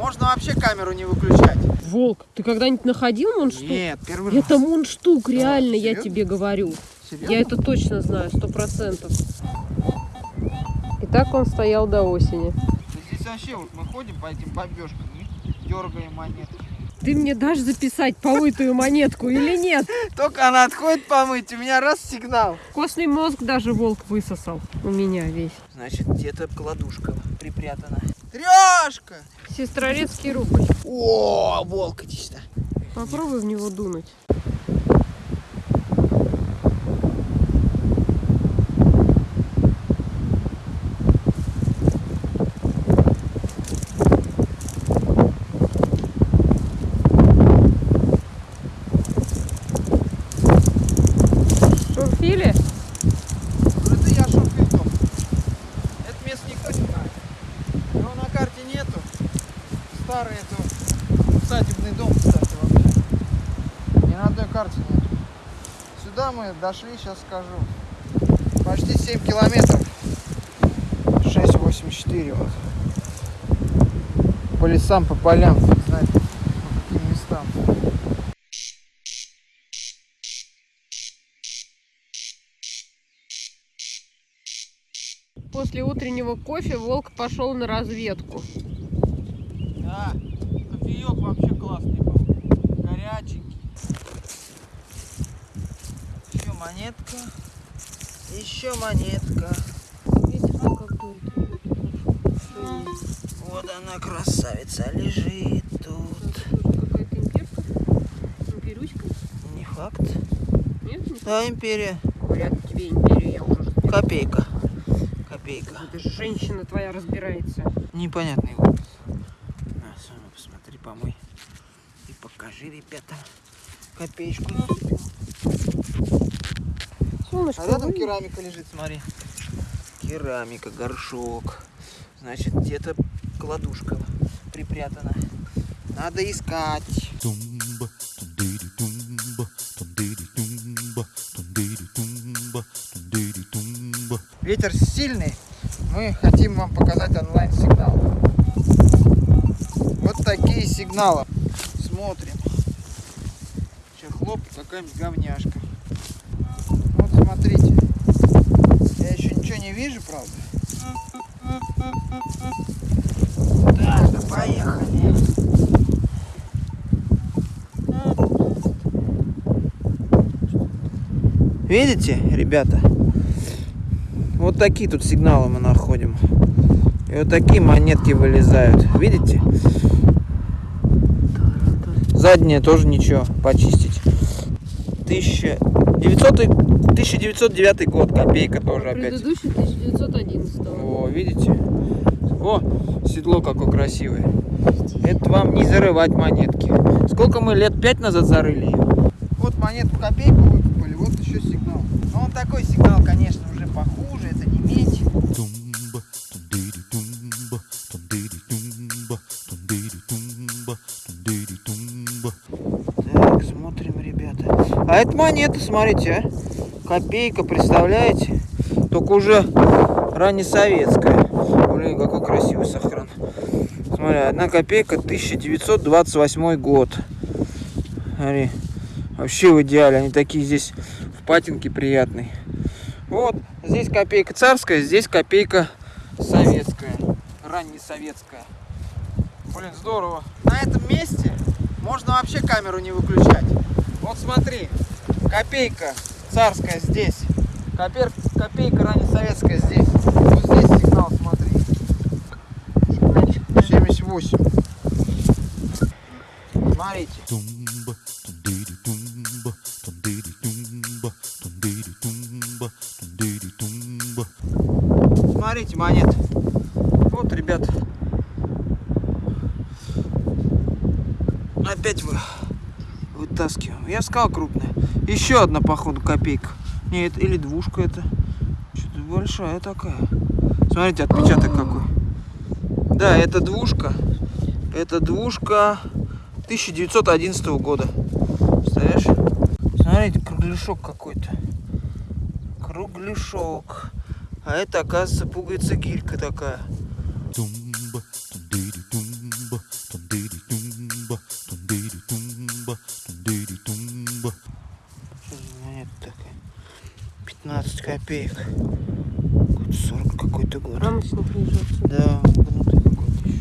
Можно вообще камеру не выключать. Волк, ты когда-нибудь находил мундштук? Нет, первый раз. Это мундштук, реально, я серьезно? тебе говорю. Серьезно? Я это точно знаю, сто процентов. И так он стоял до осени. Да Здесь вообще вот мы ходим по этим бомбежкам и дергаем монетки. Ты мне дашь записать помытую монетку или нет? Только она отходит помыть, у меня раз сигнал. Костный мозг даже волк высосал у меня весь. Значит, где-то кладушка припрятана. Трешка! Сестрорецкий рубль. О, волк, иди сюда. Попробуй в него дунуть. Шурфили? Ну, Это я шурфильтом. Это место никто не знает. Его на карте нету. Старый это усадебный дом, кстати, вообще. Ни на одной карте нету. Сюда мы дошли, сейчас скажу. Почти 7 километров. 6,84 вот. По лесам, по полям, фиг знает, по каким местам. После утреннего кофе волк пошел на разведку. Да, кофеек вообще классный был. Горяченький. Еще монетка. Еще монетка. Ветер как дует. Вот она, красавица, лежит тут. Какая-то имперка? Имперючка? Не факт. Нет? Не Да, империя. Ли тебе империю, я уже разбираюсь. Копейка. Копейка. Это же женщина твоя разбирается. Непонятный образ. На, Соня, посмотри, помой. И покажи, ребята. Копеечку. Солнышко, А рядом вы- керамика лежит, смотри. Керамика, горшок. Значит, где-то кладушка припрятана. Надо искать. Tumba, tundiri tumba, tundiri tumba, tundiri tumba, tundiri tumba. Ветер сильный. Мы хотим вам показать онлайн-сигнал. Вот такие сигналы. Смотрим. Хлоп, какая-нибудь говняшка. Вот смотрите. Я еще ничего не вижу, правда. Так, да поехали. Видите, ребята? Вот такие тут сигналы мы находим. И вот такие монетки вылезают. Видите? Задние тоже ничего, почистить. 1900, 1909 год, копейка тоже опять. Предыдущий 1911 О, видите? О, седло какое красивое. Это вам не зарывать монетки. Сколько мы лет пять назад зарыли ее? Вот монетку копейку выкопали, вот еще сигнал. Но он такой сигнал, конечно, уже похуже, это не медь. А это монета, смотрите, а. Копейка, представляете? Только уже раннесоветская. Блин, какой красивый сохран. Смотри, одна копейка, 1928 год. Смотри, вообще в идеале. Они такие здесь в патинке приятные. Вот, здесь копейка царская, здесь копейка советская. Раннесоветская. Блин, здорово. На этом месте можно вообще камеру не выключать. Вот смотри, копейка царская здесь, копер, копейка раннесоветская здесь. Вот здесь сигнал, смотри. 78. Смотрите. Смотрите, монет. Вот, ребят. Опять вы вытаскиваем. Я сказал крупная. Еще одна, походу, копейка. Нет, или двушка это. Что-то большая такая. Смотрите, отпечаток какой. Да, это двушка. Это двушка 1911 года. Представляешь? Смотрите, кругляшок какой-то. Кругляшок. А это, оказывается, пуговица гилька такая. Tumba, копеек. Какой-то 40 какой-то год. Рамочник лежит. Да, гнутый какой-то еще.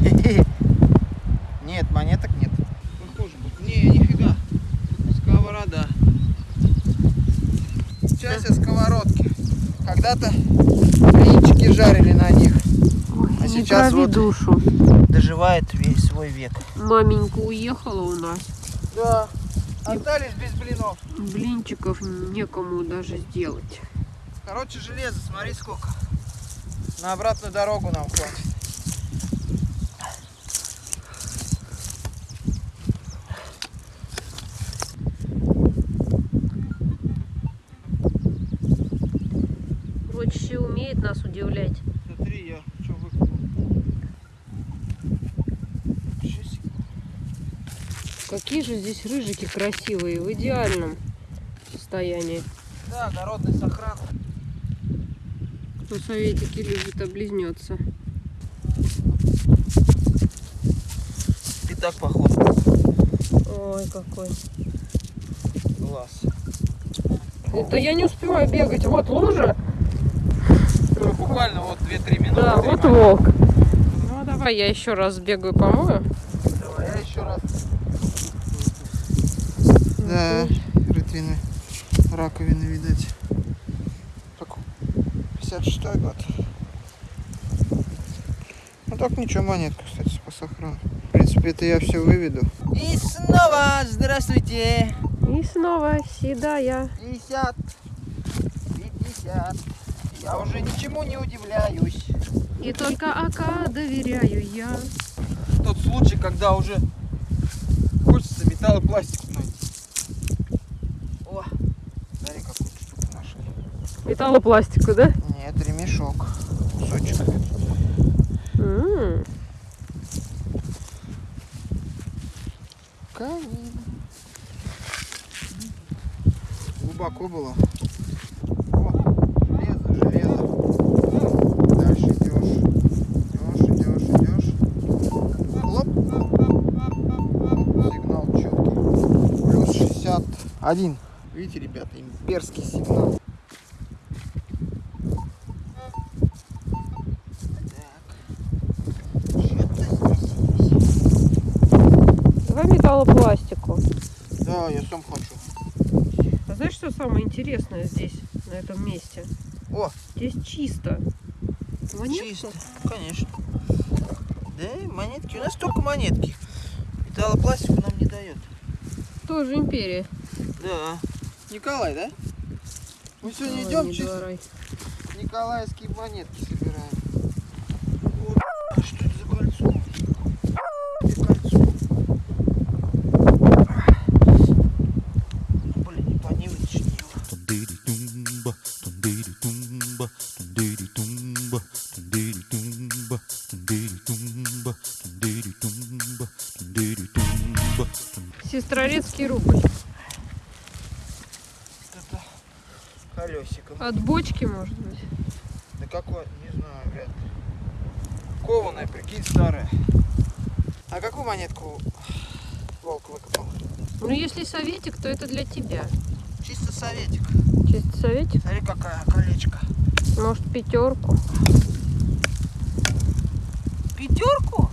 Нет, монеток нет. Похоже будет. Не, нифига. Сковорода. Сейчас я сковородки. Когда-то блинчики жарили на них. Ой, А не сейчас вот- душу. Свой век. Маменька уехала у нас. Да. Остались без блинов. Блинчиков некому даже сделать. Короче, железо, смотри сколько. На обратную дорогу нам хватит. Рочище умеет нас удивлять. Смотри, я что выкупил. Ничего себе. Какие же здесь рыжики красивые, в идеальном состоянии. Да, огородный сохран. Кто советики любит, облизнется. И так похож. Ой, какой. Глаз. Это я не успеваю бегать. Вот лужа. Ну, буквально вот 2-3 минуты. Да, вот волк. Ну, давай я еще раз сбегаю помою. Давай, я еще раз. Да, рытрины раковины, видать. Так, 56 год. Ну так ничего, монетка, кстати, по сохрану. В принципе, это я все выведу. И снова здравствуйте. И снова седая. 50. 50. Я уже ничему не удивляюсь. И только АК доверяю я. Тот случай, когда уже хочется металлопластик найти. О, смотри, какую штуку нашли. Металлопластику, да? Нет, ремешок. Кусочек. М, Камин. Глубоко было. О, железо, железо. Дальше идешь. Идешь, идешь, идешь. Хлоп. Оп, Сигнал четкий. Плюс 61. Видите, ребята, имперский сигнал. Так. Что-то здесь есть. Давай металлопластику. Да, я сам хочу. А знаешь, что самое интересное здесь, на этом месте? О, Здесь чисто. Монетка? чисто. Конечно. Да, и монетки. У нас только монетки. Металлопластику нам не дает. Тоже империя. Да. Николай, да? Мы сегодня Ой, идем чисто николаевские монетки Сестрорецкий рубль. Это колесиком. От бочки, может быть. Да какой? Не знаю, вряд ли. Кованая, прикинь, старая. А какую монетку волк выкопал? Ну, если советик, то это для тебя. Чисто советик. Чисто советик. Смотри, какая колечко. Может, пятерку. Пятерку?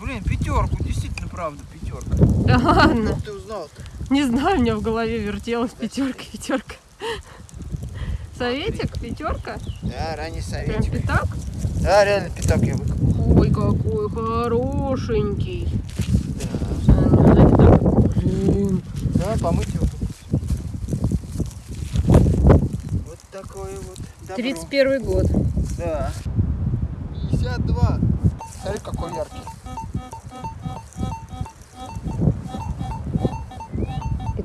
Блин, пятерку, действительно, правда, пятерка. Да ладно. Как ты узнал-то? Не знаю, у меня в голове вертелась пятерка, пятерка. Советик, пятерка? Да, ранний Прям советик. пятак? Да, реально пятак я выкопал. Ой, какой хорошенький. Да. А, Блин. Давай помыть его. Вот такое вот добро. 31 год. Да. 52. Смотри, какой яркий.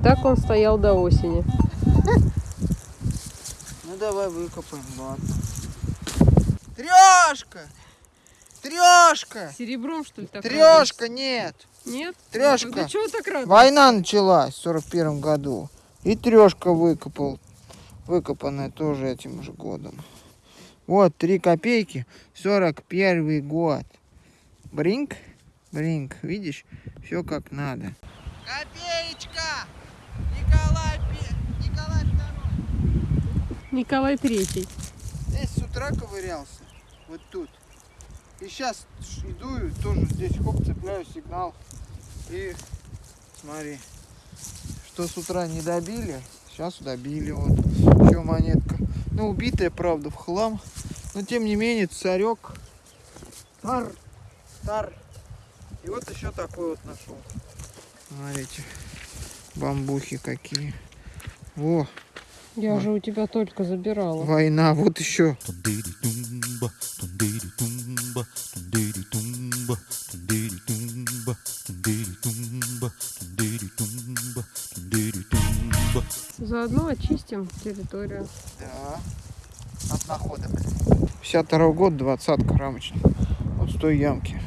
Так он стоял до осени. Ну давай выкопаем, ладно. Трешка! Трешка! Серебром, что ли, так Трешка, нет! Нет? Трёшка. Ну, чего так рад? Война началась в сорок первом году. И трешка выкопал. Выкопанная тоже этим же годом. Вот, три копейки, 41 год. Бринк. Блин, видишь, все как надо. Копеечка! Николай, Николай Николай Третий. Здесь с утра ковырялся, вот тут. И сейчас иду и тоже здесь хоп, цепляю сигнал. И смотри, что с утра не добили, сейчас добили. Вот еще монетка. Ну, убитая, правда, в хлам. Но тем не менее, царек. Тар. Тар. И вот еще такой вот нашел. Смотрите, бамбухи какие. Во, Я А. же у тебя только забирала. война, вот еще. Заодно очистим территорию. Да. От находок. 52 год, двадцатка рамочная. Вот с той ямки.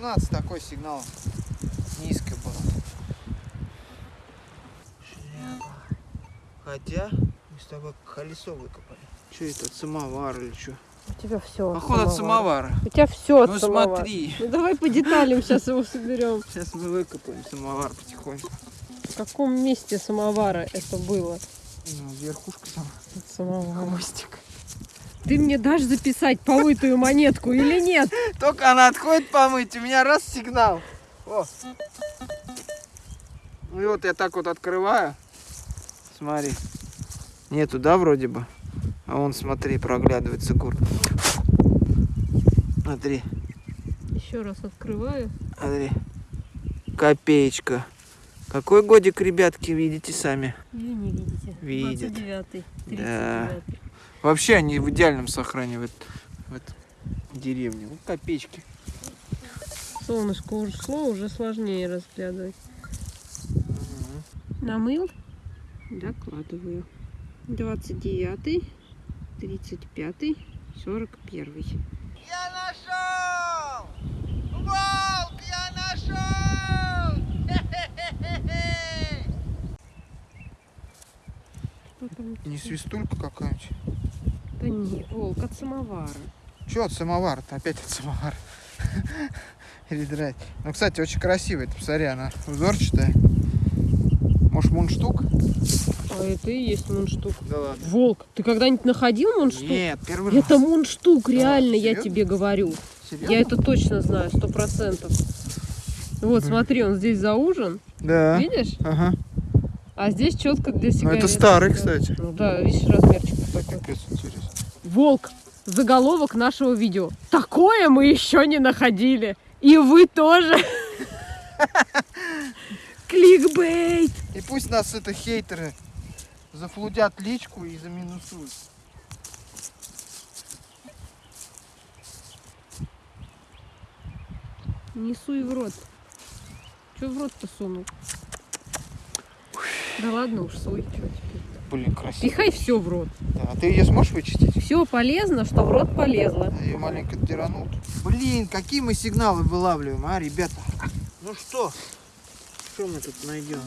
17 такой сигнал низко был. Хотя мы с тобой колесо выкопали. Что это, самовар или что? У тебя все. Походу от самовара. У тебя все от ну, самовара. смотри. Ну давай по деталям сейчас его соберем. Сейчас мы выкопаем самовар потихоньку. В каком месте самовара это было? Ну, верхушка там. Самовар. Хвостик. Ты мне дашь записать помытую монетку или нет? Только она отходит помыть, у меня раз сигнал. О. Ну и вот я так вот открываю. Смотри. Нету, да, вроде бы? А вон, смотри, проглядывается гурт. Смотри, Еще раз открываю. смотри. Копеечка. Какой годик, ребятки, видите сами? Или не видите? Видят. 29-й, Да. 39-й. Вообще они в идеальном сохране в, эт- в этой деревне. Вот копеечки. Солнышко ушло, уже сложнее разглядывать. Намыл? Докладываю. 29, 35, 41. Я нашел! Волк, я нашел! Что там? Не свистулька какая-нибудь? Да не, волк от самовара. Че от самовара-то? Опять от самовара. Или драть. Ну, кстати, очень красивая. Ты посмотри, она узорчатая. Может, мундштук? А это и есть мундштук. Да ладно. Волк, ты когда-нибудь находил мундштук? Нет, первый раз. Это мундштук, реально, я серьезно? тебе говорю. Серьезно? Я это точно знаю, сто процентов. Вот, смотри, он здесь заужен, Да. видишь? Ага. А здесь четко для Ну, сигарет. это старый, кстати. Ну да, видишь, размерчик. Волк, заголовок нашего видео. Такое мы еще не находили. И вы тоже. Кликбейт. И пусть нас это хейтеры зафлудят личку и заминусуют. Не суй в рот. Че в рот-то сунул? Да ладно уж, суй. Теперь? Блин, красиво. Пихай все в рот. Да, а ты ее сможешь вычистить? Все полезно, что в рот полезло. Я ее маленько тиранул. Блин, какие мы сигналы вылавливаем, а, ребята? Ну что? Что мы тут найдем?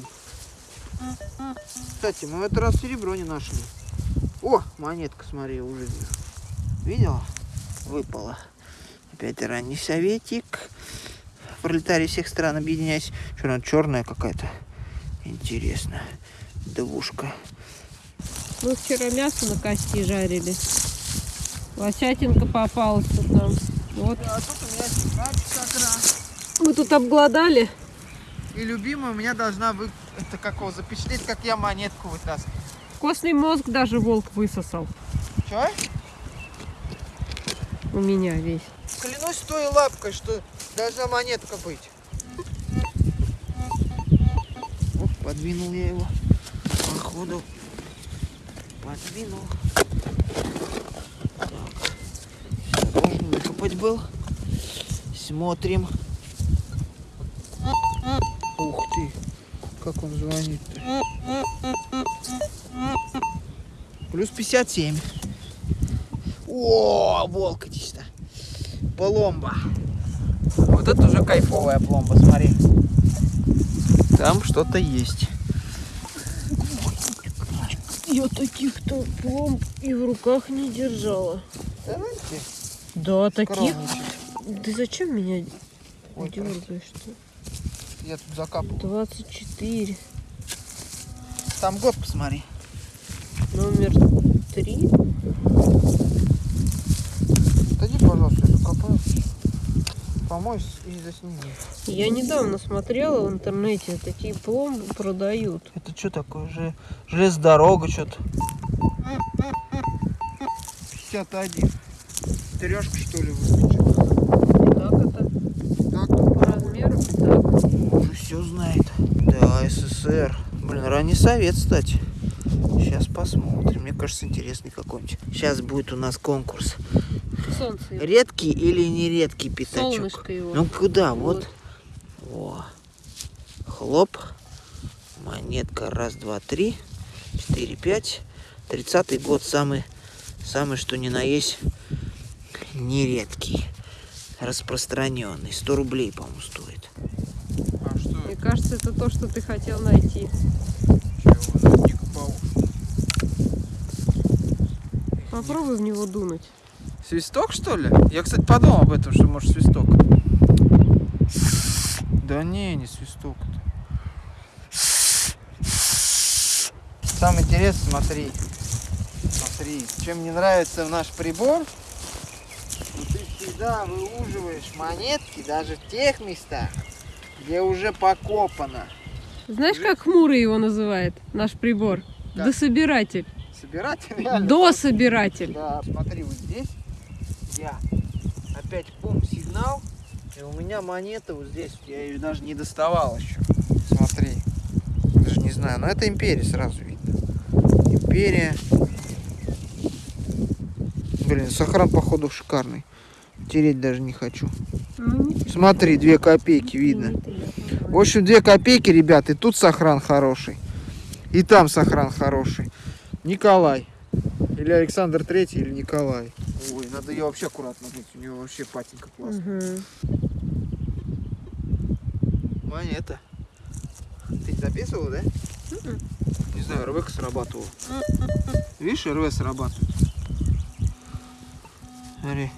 Кстати, мы в этот раз серебро не нашли. О, монетка, смотри, уже вижу. Видела? Выпала. Опять ранний советик. Пролетарии всех стран объединяйся. Что она черная какая-то? Интересно. Двушка. Мы вчера мясо на кости жарили. Лосятинка попалась тут нам. Вот. А тут у меня раз. Мы тут обглодали. И любимая у меня должна вы... Это как его запечатлеть, как я монетку вытаскиваю. Костный мозг даже волк высосал. Чё? У меня весь. Клянусь той лапкой, что должна монетка быть. Оп, подвинул я его. Походу. Подвинул. Так. Осторожно, выкопать был. Смотрим. Ух ты. Как он звонит-то? Плюс 57. О, волк сюда. Пломба. Вот это уже кайфовая пломба, смотри. Там что-то есть. Я таких-то пломб и в руках не держала. Давайте Да, таких. Ты зачем меня Ой, дергаешь-то? Я тут закапывал. 24. Там год посмотри. Номер 3. Отойди, пожалуйста, я закопаю. Помойся и засними. Я недавно смотрела в интернете, такие пломбы продают. Это что такое? Же... Железнодорога что-то. 51. Трешка что ли выскочила? Так это Так, по размеру так. уже все знает. Да, СССР. Блин, ранний совет, кстати. Сейчас посмотрим. Мне кажется, интересный какой-нибудь. Сейчас будет у нас конкурс. Солнце. Редкий или нередкий пятачок? Солнышко его. Ну куда? Вот. О. Хлоп. Монетка. Раз, два, три, четыре, пять. Тридцатый год самый, самый что ни на есть нередкий. Распространенный. 100 рублей, по-моему, стоит. А что Мне кажется, это то, что ты хотел найти. Попробуй в него дунуть. Свисток, что ли? Я, кстати, подумал об этом, что может свисток. Да не, не свисток. Самое интересное, смотри. Смотри, чем мне нравится наш прибор, ты всегда выуживаешь монетки даже в тех местах, где уже покопано. Знаешь, как хмурый его называет, наш прибор? Как? Дособиратель. Собирать реально. Дособиратель. Да, смотри, вот здесь я опять пум сигнал, и у меня монета вот здесь, я ее даже не доставал еще. Смотри, даже не знаю, но это империя сразу видно. Империя. Блин, сохран походу шикарный. Тереть даже не хочу. Ну, Смотри, две копейки видно. В общем, две копейки, ребят, и тут сохран хороший. И там сохран хороший. Николай. Или Александр Третий, или Николай. Ой, надо ее вообще аккуратно мыть. У нее вообще патенька классная. Мгм. Монета. Ты записывал, да? Не знаю, РВ срабатывал. Видишь, РВ срабатывает. Смотри,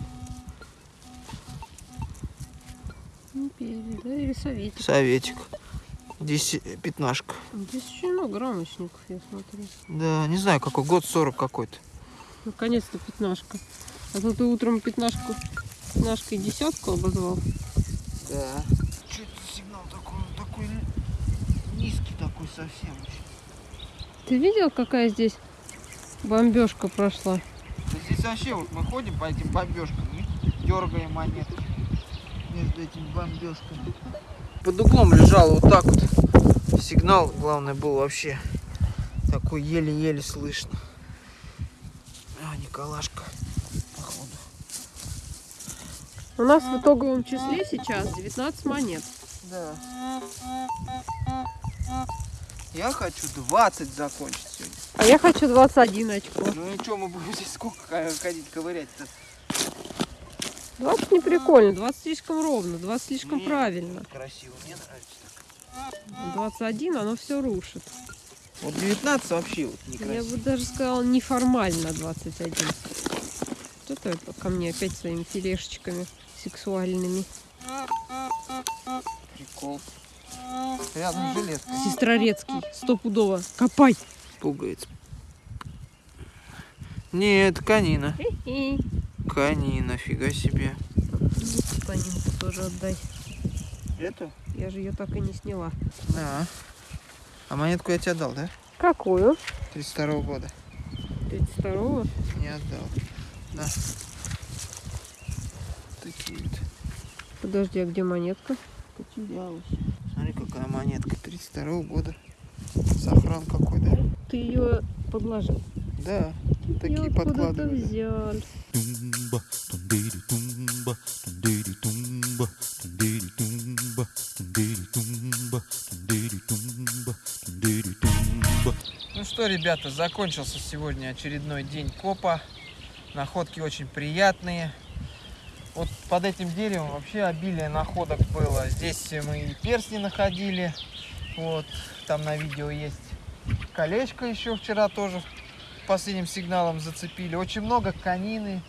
Империя, да, или советик. советик. Здесь пятнашка. Здесь очень много рамочников, я смотрю. Да, не знаю, какой год, 40 какой-то. Наконец-то пятнашка. А то ты утром пятнашку, пятнашкой десятку обозвал. Да. Что это за сигнал такой? Он такой низкий такой совсем. Ты видел, какая здесь бомбежка прошла? Да здесь вообще вот мы ходим по этим бомбежкам и дергаем монетки между этими бомбежками. Под углом лежал вот так вот. Сигнал, главное, был вообще такой еле-еле слышно. А, Николашка, походу. У нас в итоговом числе сейчас 19 монет. Да. Я хочу 20 закончить сегодня. А я хочу 21 очко. Ну и что, мы будем здесь сколько ходить, ковырять-то? 20 не прикольно, 20 слишком ровно, 20 слишком Не. правильно. Красиво, мне нравится так. 21 оно все рушит. Вот 19 вообще вот Я некрасиво. бы даже сказала неформально 21. Что ты ко мне опять своими тележечками сексуальными? Прикол. Рядом железка. Сестрорецкий, стопудово. Копай! Пугается. Нет, канина. Канина, фига себе. Танинку тоже отдай. Это? Я же ее так и не сняла. Да. А монетку я тебе отдал, да? Какую? 32 года. 32-го? Не отдал. На. Такие вот. Подожди, а где монетка? Потерялась. Смотри, какая монетка. 32 года. Сохран какой, да? Ты ее подложил. Да. Такие подкладывали. взял. Ну что, ребята, закончился сегодня очередной день копа. Находки очень приятные. Вот под этим деревом вообще обилие находок было. Здесь мы и перстни находили. Вот, там на видео есть колечко еще вчера тоже последним сигналом зацепили. Очень много конины.